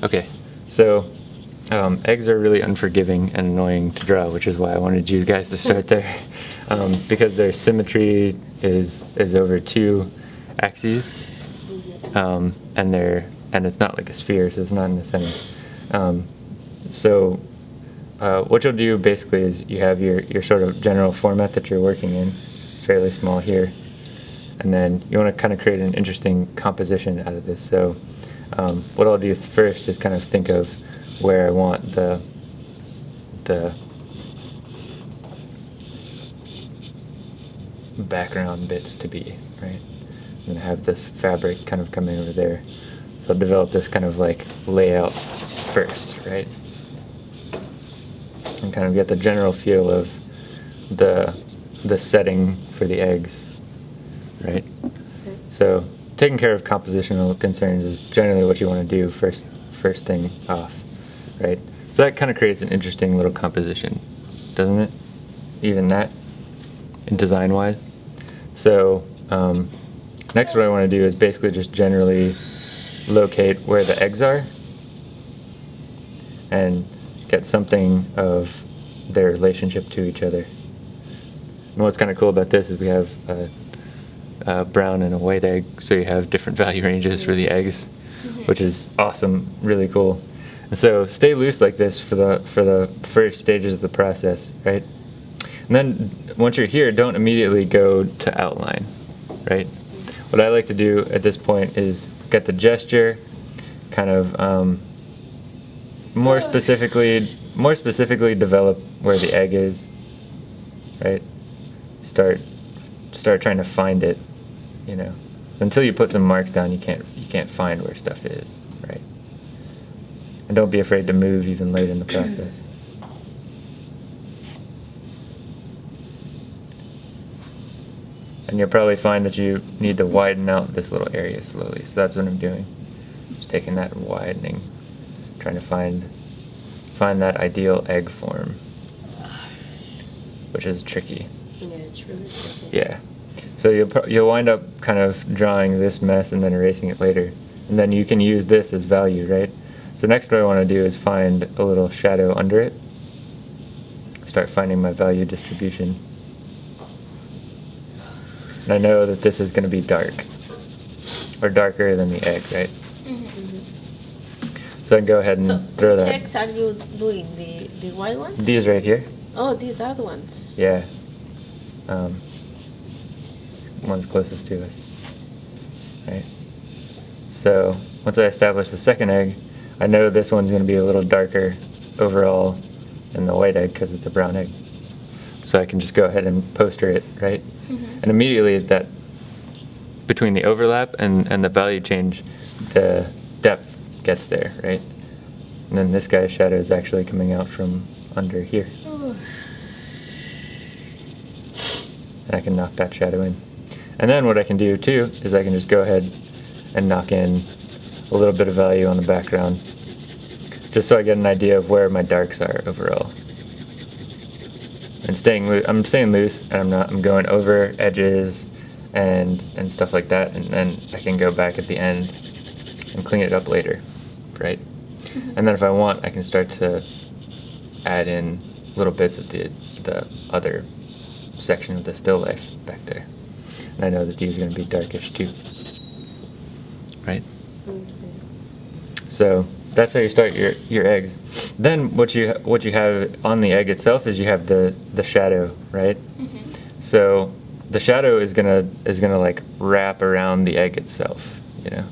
Okay, so um, eggs are really unforgiving and annoying to draw, which is why I wanted you guys to start there, um, because their symmetry is is over two axes, um, and they're and it's not like a sphere, so it's not in the center. Um, so uh, what you'll do basically is you have your your sort of general format that you're working in, fairly small here, and then you want to kind of create an interesting composition out of this. So um, what I'll do first is kind of think of where I want the the background bits to be, right? I'm have this fabric kind of coming over there. So I'll develop this kind of like layout first, right? And kind of get the general feel of the the setting for the eggs, right? So taking care of compositional concerns is generally what you want to do first first thing off right? So that kind of creates an interesting little composition, doesn't it? Even that, design-wise. So um, next what I want to do is basically just generally locate where the eggs are and get something of their relationship to each other. And what's kind of cool about this is we have a, a brown and a white egg, so you have different value ranges for the eggs, which is awesome, really cool. And so stay loose like this for the for the first stages of the process, right? And then once you're here, don't immediately go to outline, right? What I like to do at this point is get the gesture, kind of um, more specifically, more specifically develop where the egg is, right? Start, start trying to find it, you know. Until you put some marks down, you can't you can't find where stuff is, right? And don't be afraid to move even late in the process. And you'll probably find that you need to widen out this little area slowly. So that's what I'm doing. Just taking that and widening, trying to find find that ideal egg form, which is tricky. Yeah, it's really tricky. Yeah. So you'll you'll wind up kind of drawing this mess and then erasing it later, and then you can use this as value, right? So next what I want to do is find a little shadow under it. Start finding my value distribution. And I know that this is going to be dark, or darker than the egg, right? Mm-hmm. So I can go ahead and So, throw which that. eggs are you doing? The, the white ones? These right here, Oh, these are the ones. yeah. Um, one's closest to us, right? So once I establish the second egg, I know this one's going to be a little darker overall than the white egg because it's a brown egg. So I can just go ahead and poster it, right? Mhm. And immediately that between the overlap and, and the value change, the depth gets there, right? And then this guy's shadow is actually coming out from under here. Oh, and I can knock that shadow in. And then what I can do too is I can just go ahead and knock in a little bit of value on the background just so I get an idea of where my darks are overall. And staying I'm staying loose and I'm not I'm going over edges and and stuff like that and then I can go back at the end and clean it up later, right? Mm-hmm. And then if I want I can start to add in little bits of the the other section of the still life back there. And I know that these are going to be darkish too. Right? okay. So that's how you start your, your eggs. Then what you what you have on the egg itself is you have the, the shadow, right? Mm -hmm. So the shadow is gonna is gonna like wrap around the egg itself, you know.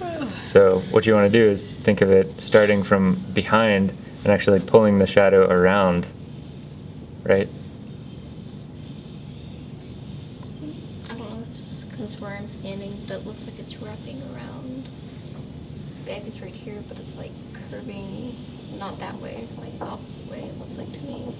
So what you want to do is think of it starting from behind and actually pulling the shadow around, right? I don't know, it's just because where I'm standing, but it looks like it's wrapping around. The egg is right here, but it's like curving, not that way, like the opposite way, it looks like to me.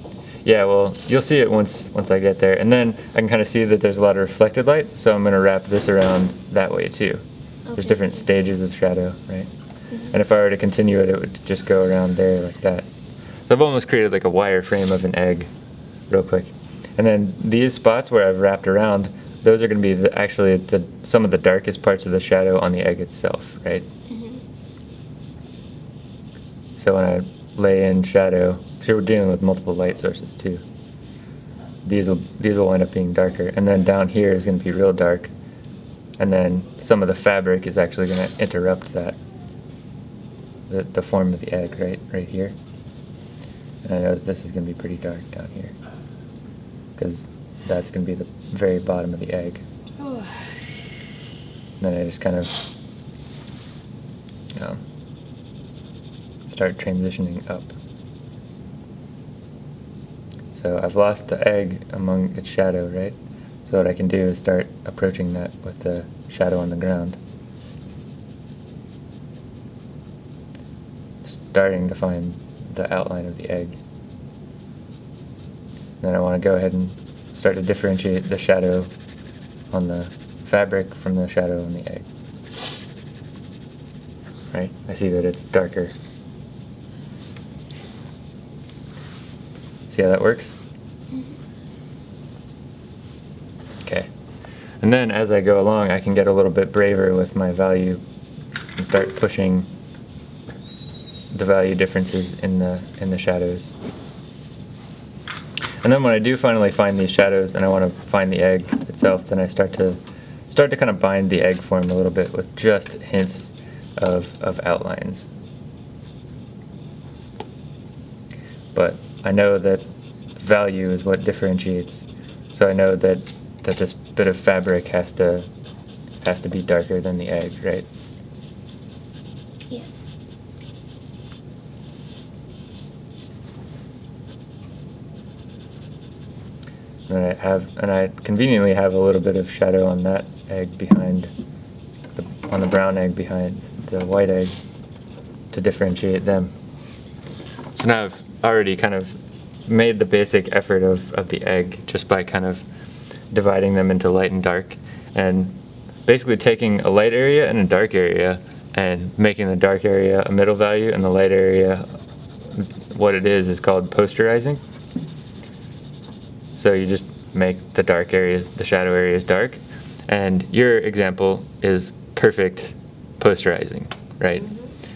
Yeah, well, you'll see it once once I get there, and then I can kind of see that there's a lot of reflected light, so I'm gonna wrap this around that way too. There's different stages of shadow, right? And if I were to continue it, it would just go around there like that. So I've almost created like a wireframe of an egg, real quick. And then these spots where I've wrapped around, those are going to be the, actually the, some of the darkest parts of the shadow on the egg itself, right? Mhm. So when I lay in shadow, because we're dealing with multiple light sources too. These will these will end up being darker, and then down here is going to be real dark, and then some of the fabric is actually going to interrupt that. The the form of the egg, right, right here. And I know that this is going to be pretty dark down here, because that's going to be the very bottom of the egg. And then I just kind of, know, start transitioning up. So I've lost the egg among its shadow, right? So what I can do is start approaching that with the shadow on the ground. Starting to find the outline of the egg. Then I want to go ahead and start to differentiate the shadow on the fabric from the shadow on the egg. Right? I see that it's darker. See how that works? Mhm. Okay. And then as I go along, I can get a little bit braver with my value and start pushing the value differences in the in the shadows. And then when I do finally find these shadows and I want to find the egg itself, then I start to start to kind of bind the egg form a little bit with just hints of, of outlines. But I know that value is what differentiates. So I know that that this bit of fabric has to has to be darker than the egg, right? Yes. And I have, and I conveniently have a little bit of shadow on that egg behind, the, on the brown egg behind the white egg to differentiate them. So now I've already kind of made the basic effort of, of the egg just by kind of dividing them into light and dark and basically taking a light area and a dark area and making the dark area a middle value and the light area what it is is called posterizing. So you just make the dark areas, the shadow areas dark. And your example is perfect posterizing, right?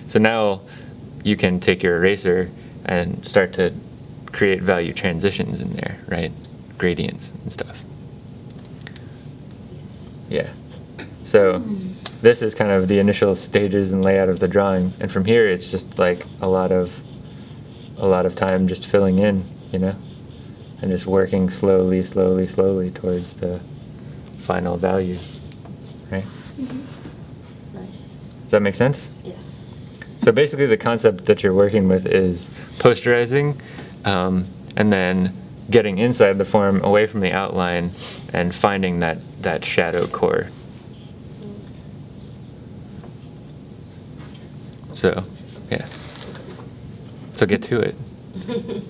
So now you can take your eraser and start to create value transitions in there, right? Gradients and stuff. Yeah. So this is kind of the initial stages and layout of the drawing. And from here it's just like a lot of a lot of time just filling in, you know? And just working slowly, slowly, slowly towards the final value. Right? Mhm. Nice. Does that make sense? Yes. So basically, the concept that you're working with is posterizing, um, and then getting inside the form, away from the outline, and finding that that shadow core. So, yeah. So get to it.